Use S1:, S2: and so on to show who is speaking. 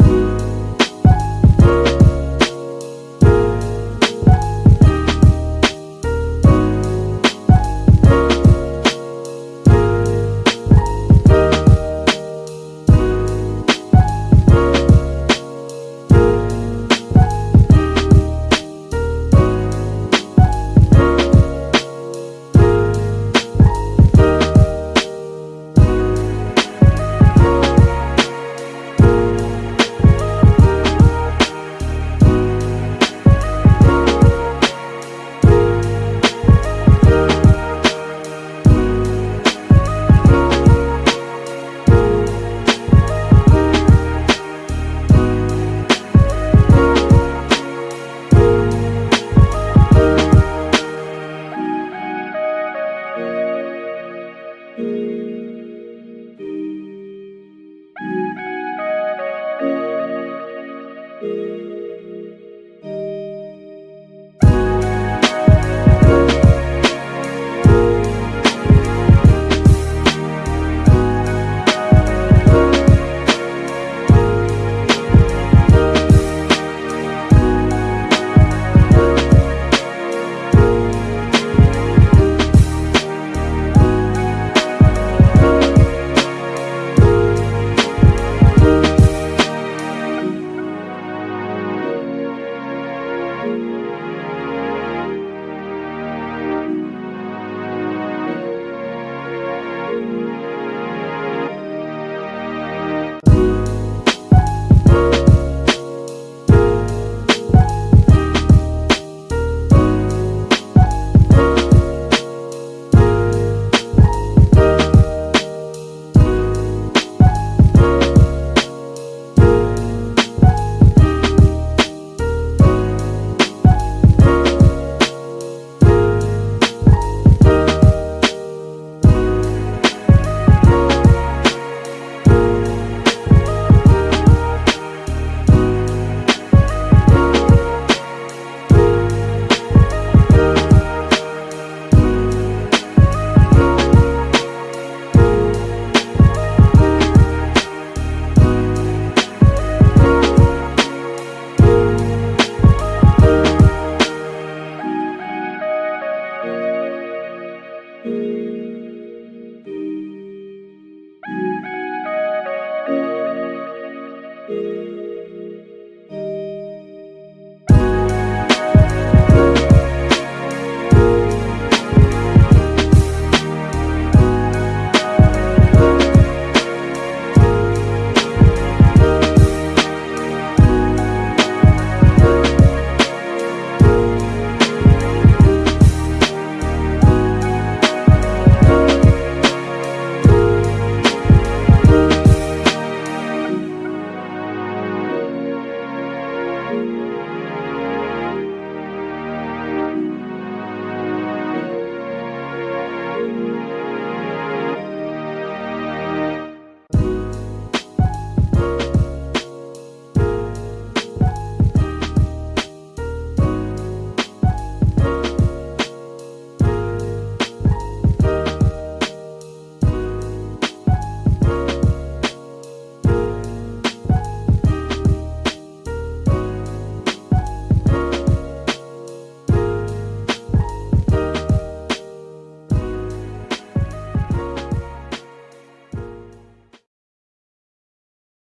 S1: you. Música